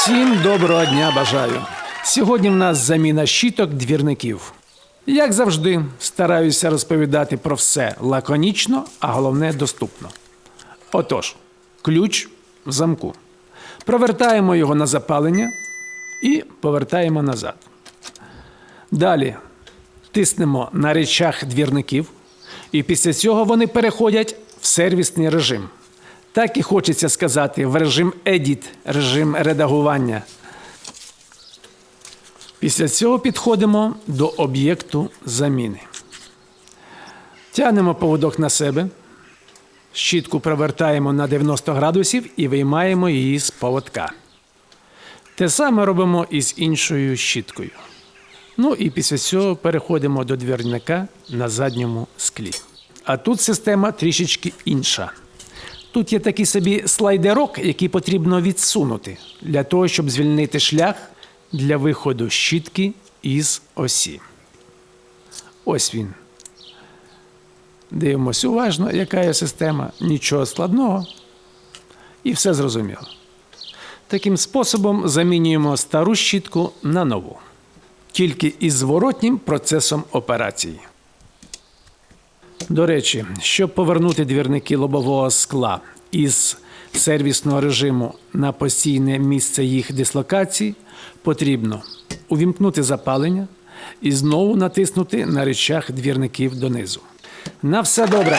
Всім доброго дня бажаю. Сьогодні в нас заміна щіток двірників. Як завжди, стараюся розповідати про все лаконічно, а головне доступно. Отож, ключ в замку. Провертаємо його на запалення і повертаємо назад. Далі тиснемо на речах двірників, і після цього вони переходять в сервісний режим. Так і хочеться сказати в режим Edit, режим редагування. Після цього підходимо до об'єкту заміни. Тягнемо поводок на себе, щітку провертаємо на 90 градусів і виймаємо її з поводка. Те саме робимо і з іншою щіткою. Ну і після цього переходимо до двірника на задньому склі. А тут система трішечки інша. Тут є такий собі слайдерок, який потрібно відсунути для того, щоб звільнити шлях для виходу щітки із осі. Ось він. Дивимось уважно, яка є система, нічого складного. І все зрозуміло. Таким способом замінюємо стару щітку на нову, тільки із зворотнім процесом операції. До речі, щоб повернути двірники лобового скла із сервісного режиму на постійне місце їх дислокації, потрібно увімкнути запалення і знову натиснути на речах двірників донизу. На все добре!